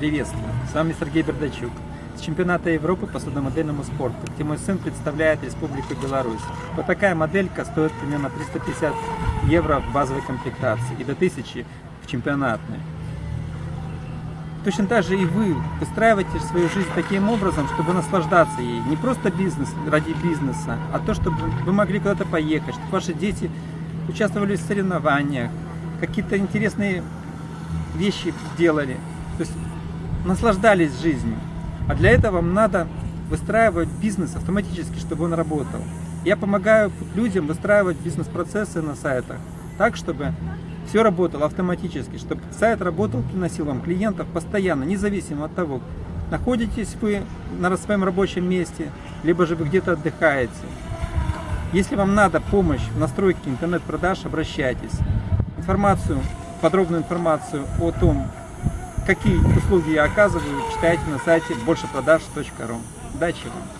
Приветствую! С вами Сергей Бердачук с чемпионата Европы по судомодельному спорту, где мой сын представляет Республику Беларусь. Вот такая моделька стоит примерно 350 евро в базовой комплектации и до 1000 в чемпионатной. Точно так же и вы выстраиваете свою жизнь таким образом, чтобы наслаждаться ей. Не просто бизнес ради бизнеса, а то, чтобы вы могли куда-то поехать, чтобы ваши дети участвовали в соревнованиях, какие-то интересные вещи делали. То есть наслаждались жизнью. А для этого вам надо выстраивать бизнес автоматически, чтобы он работал. Я помогаю людям выстраивать бизнес-процессы на сайтах так, чтобы все работало автоматически, чтобы сайт работал, приносил вам клиентов постоянно, независимо от того, находитесь вы на своем рабочем месте, либо же вы где-то отдыхаете. Если вам надо помощь в настройке интернет-продаж, обращайтесь. Информацию, подробную информацию о том, какие услуги я оказываю, читайте на сайте большепродаж.ру. Удачи вам!